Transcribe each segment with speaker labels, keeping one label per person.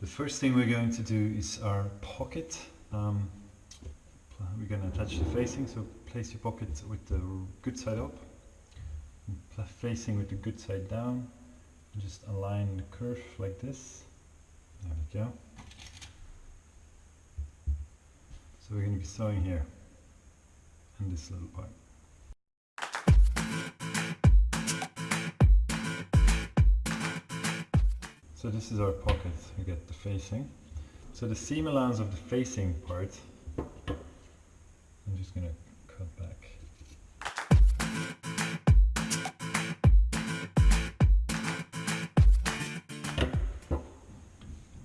Speaker 1: The first thing we're going to do is our pocket. Um, we're going to attach the facing, so place your pocket with the good side up, facing with the good side down, and just align the curve like this. There we go. So we're going to be sewing here, in this little part. So this is our pocket, we get the facing. So the seam allowance of the facing part, I'm just going to cut back.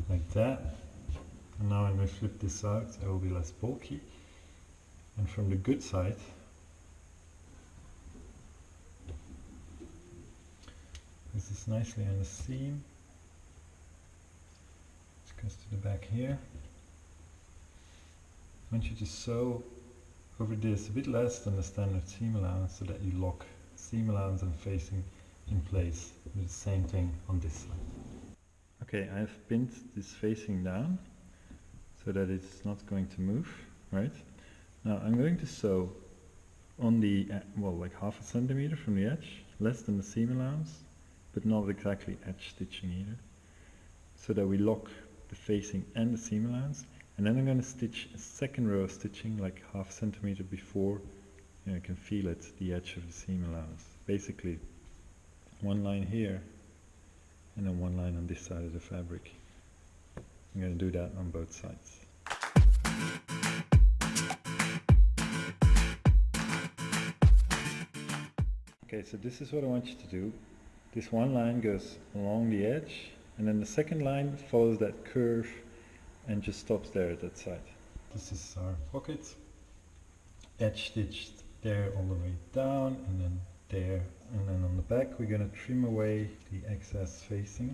Speaker 1: Like that. And now I'm going to flip this out, it will be less bulky. And from the good side, this is nicely on the seam goes to the back here. I want you to sew over this a bit less than the standard seam allowance so that you lock seam allowance and facing in place. Do the same thing on this side. Okay, I've pinned this facing down so that it's not going to move, right? Now I'm going to sew on the, uh, well, like half a centimeter from the edge, less than the seam allowance, but not exactly edge stitching either, so that we lock the facing and the seam allowance and then I'm going to stitch a second row of stitching like half centimeter before know, you can feel it, the edge of the seam allowance. Basically one line here and then one line on this side of the fabric. I'm going to do that on both sides. Okay, so this is what I want you to do. This one line goes along the edge and then the second line follows that curve and just stops there at that side. This is our pocket. Edge stitched there all the way down and then there and then on the back we're going to trim away the excess facing.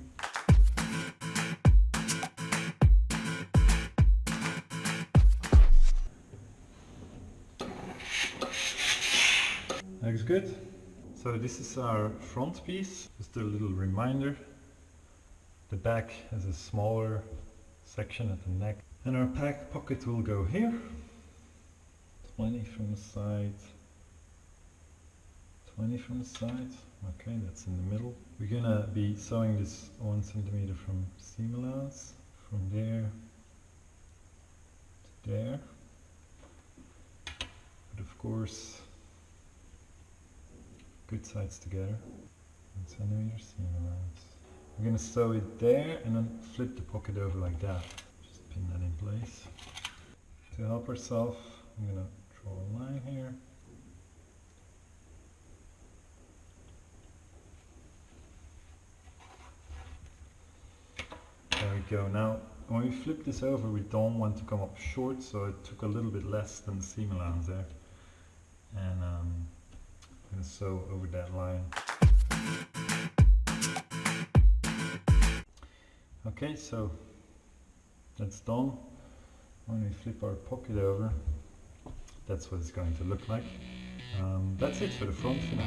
Speaker 1: Looks good. So this is our front piece, just a little reminder the back has a smaller section at the neck. And our pack pocket will go here. 20 from the side. 20 from the side. Okay, that's in the middle. We're gonna be sewing this one centimeter from seam allowance. From there to there. But of course, good sides together. One centimeter seam allowance. I'm going to sew it there and then flip the pocket over like that. Just pin that in place. To help ourselves, I'm going to draw a line here. There we go. Now, when we flip this over, we don't want to come up short, so it took a little bit less than the seam allowance there. And um, I'm going to sew over that line. Okay, so that's done. When we flip our pocket over, that's what it's going to look like. Um, that's it for the front for now.